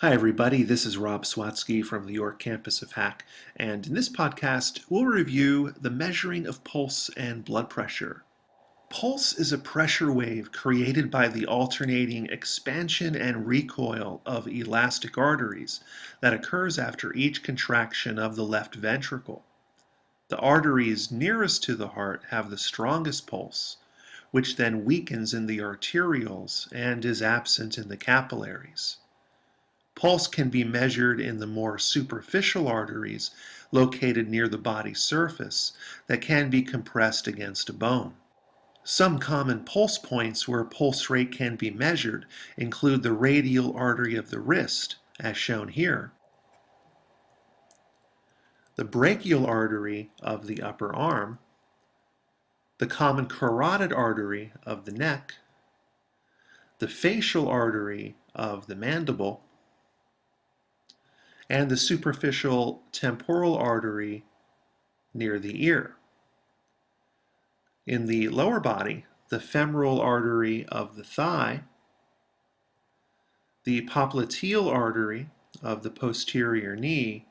Hi everybody, this is Rob Swatsky from the York campus of HACC, and in this podcast we'll review the measuring of pulse and blood pressure. Pulse is a pressure wave created by the alternating expansion and recoil of elastic arteries that occurs after each contraction of the left ventricle. The arteries nearest to the heart have the strongest pulse, which then weakens in the arterioles and is absent in the capillaries. Pulse can be measured in the more superficial arteries located near the body surface that can be compressed against a bone. Some common pulse points where pulse rate can be measured include the radial artery of the wrist, as shown here, the brachial artery of the upper arm, the common carotid artery of the neck, the facial artery of the mandible, and the superficial temporal artery near the ear. In the lower body, the femoral artery of the thigh, the popliteal artery of the posterior knee,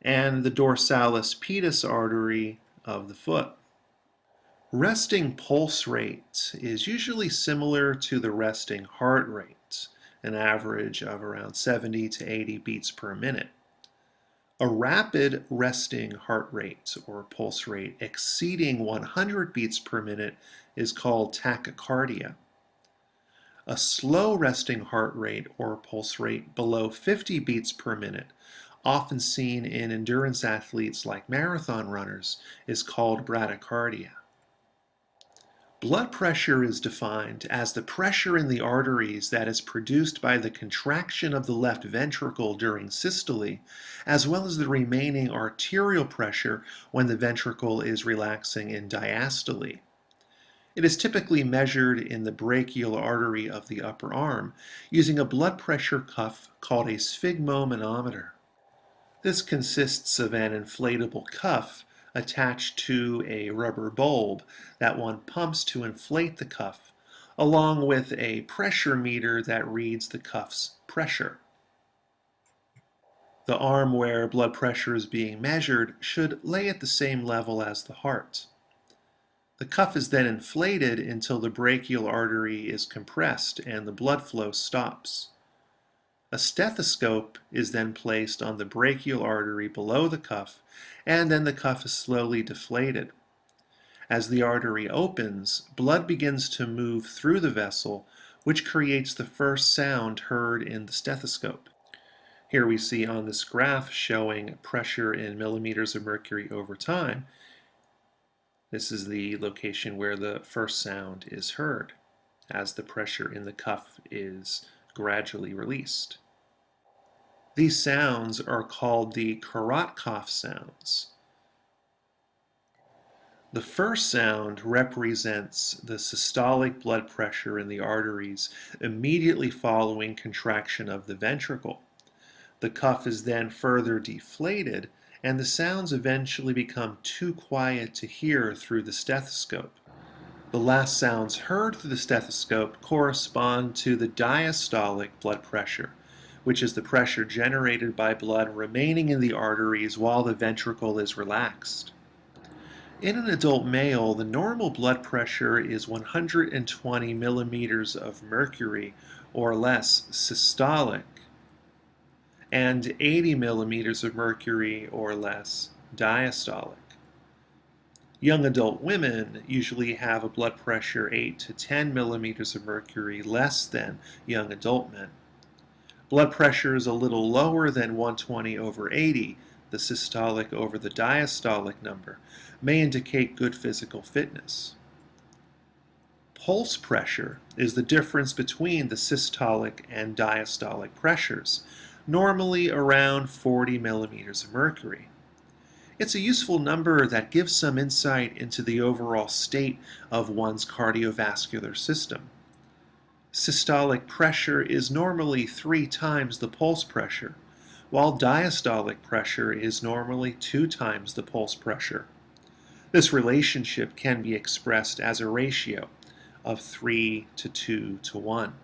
and the dorsalis pedis artery of the foot. Resting pulse rate is usually similar to the resting heart rate an average of around 70 to 80 beats per minute. A rapid resting heart rate or pulse rate exceeding 100 beats per minute is called tachycardia. A slow resting heart rate or pulse rate below 50 beats per minute, often seen in endurance athletes like marathon runners, is called bradycardia. Blood pressure is defined as the pressure in the arteries that is produced by the contraction of the left ventricle during systole, as well as the remaining arterial pressure when the ventricle is relaxing in diastole. It is typically measured in the brachial artery of the upper arm using a blood pressure cuff called a sphygmomanometer. This consists of an inflatable cuff attached to a rubber bulb that one pumps to inflate the cuff, along with a pressure meter that reads the cuff's pressure. The arm where blood pressure is being measured should lay at the same level as the heart. The cuff is then inflated until the brachial artery is compressed and the blood flow stops. A stethoscope is then placed on the brachial artery below the cuff, and then the cuff is slowly deflated. As the artery opens, blood begins to move through the vessel, which creates the first sound heard in the stethoscope. Here we see on this graph showing pressure in millimeters of mercury over time. This is the location where the first sound is heard as the pressure in the cuff is gradually released. These sounds are called the Korotkoff sounds. The first sound represents the systolic blood pressure in the arteries immediately following contraction of the ventricle. The cuff is then further deflated and the sounds eventually become too quiet to hear through the stethoscope. The last sounds heard through the stethoscope correspond to the diastolic blood pressure, which is the pressure generated by blood remaining in the arteries while the ventricle is relaxed. In an adult male, the normal blood pressure is 120 millimeters of mercury or less systolic and 80 millimeters of mercury or less diastolic. Young adult women usually have a blood pressure 8 to 10 millimeters of mercury less than young adult men. Blood pressure is a little lower than 120 over 80, the systolic over the diastolic number, may indicate good physical fitness. Pulse pressure is the difference between the systolic and diastolic pressures, normally around 40 millimeters of mercury. It's a useful number that gives some insight into the overall state of one's cardiovascular system. Systolic pressure is normally three times the pulse pressure, while diastolic pressure is normally two times the pulse pressure. This relationship can be expressed as a ratio of 3 to 2 to 1.